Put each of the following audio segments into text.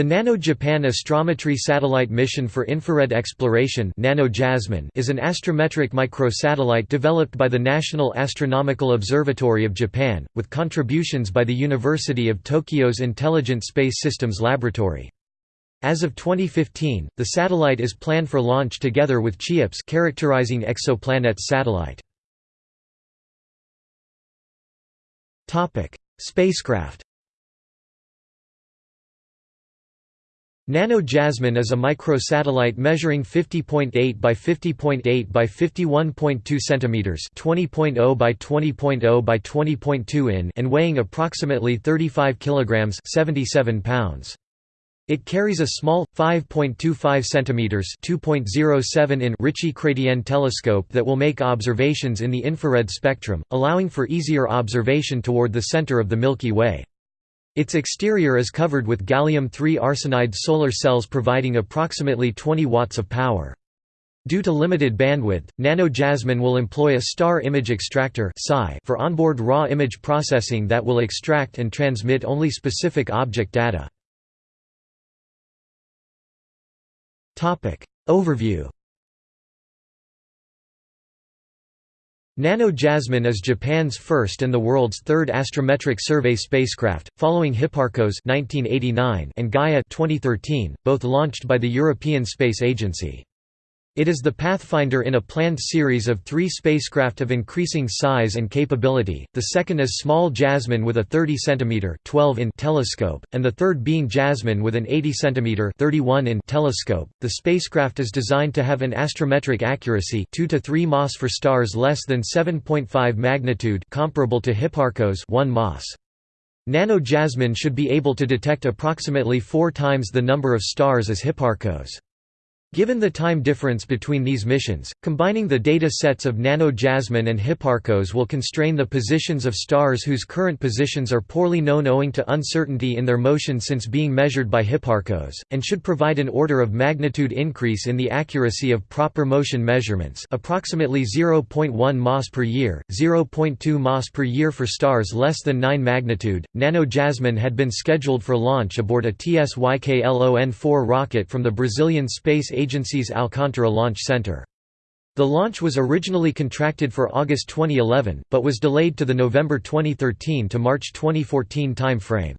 The Nano-Japan Astrometry Satellite Mission for Infrared Exploration is an astrometric microsatellite developed by the National Astronomical Observatory of Japan, with contributions by the University of Tokyo's Intelligent Space Systems Laboratory. As of 2015, the satellite is planned for launch together with CHEOPS characterizing exoplanets satellite. Spacecraft Nano Jasmine is a microsatellite measuring 50.8 by 50.8 by 51.2 centimeters, 20.0 by 20.0 by 20.2 in, and weighing approximately 35 kilograms, 77 pounds. It carries a small 5.25 centimeters, 2.07 in Ritchey-Chrétien telescope that will make observations in the infrared spectrum, allowing for easier observation toward the center of the Milky Way. Its exterior is covered with gallium-3 arsenide solar cells providing approximately 20 watts of power. Due to limited bandwidth, Nano Jasmine will employ a star image extractor for onboard raw image processing that will extract and transmit only specific object data. Overview Nano Jasmine is Japan's first and the world's third astrometric survey spacecraft, following Hipparcos 1989 and Gaia 2013, both launched by the European Space Agency. It is the pathfinder in a planned series of three spacecraft of increasing size and capability, the second is Small Jasmine with a 30 cm 12 in telescope, and the third being Jasmine with an 80 cm 31 in telescope. The spacecraft is designed to have an astrometric accuracy 2 to 3 mas for stars less than 7.5 magnitude comparable to Hipparcos 1 mas. Nano Jasmine should be able to detect approximately four times the number of stars as Hipparcos. Given the time difference between these missions, combining the data sets of Nano Jasmine and Hipparcos will constrain the positions of stars whose current positions are poorly known owing to uncertainty in their motion since being measured by Hipparcos, and should provide an order of magnitude increase in the accuracy of proper motion measurements approximately 0.1 mas per year, 0.2 mas per year for stars less than 9 magnitude. Nano Jasmine had been scheduled for launch aboard a TSYKLON-4 rocket from the Brazilian Space Agency's Alcantara Launch Center. The launch was originally contracted for August 2011, but was delayed to the November 2013 to March 2014 time frame.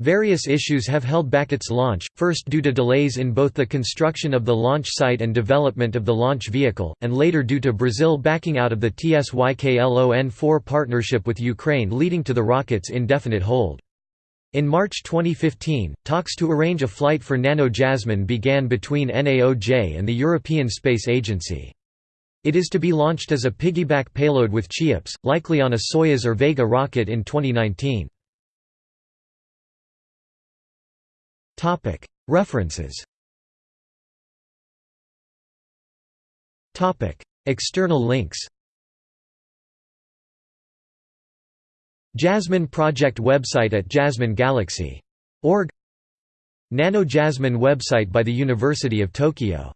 Various issues have held back its launch, first due to delays in both the construction of the launch site and development of the launch vehicle, and later due to Brazil backing out of the TSYKLON-4 partnership with Ukraine leading to the rocket's indefinite hold. In March 2015, talks to arrange a flight for Nano Jasmine began between NAOJ and the European Space Agency. It is to be launched as a piggyback payload with CHEOPS, likely on a Soyuz or Vega rocket in 2019. References External links Jasmine Project website at jasminegalaxy.org Nano Jasmine website by the University of Tokyo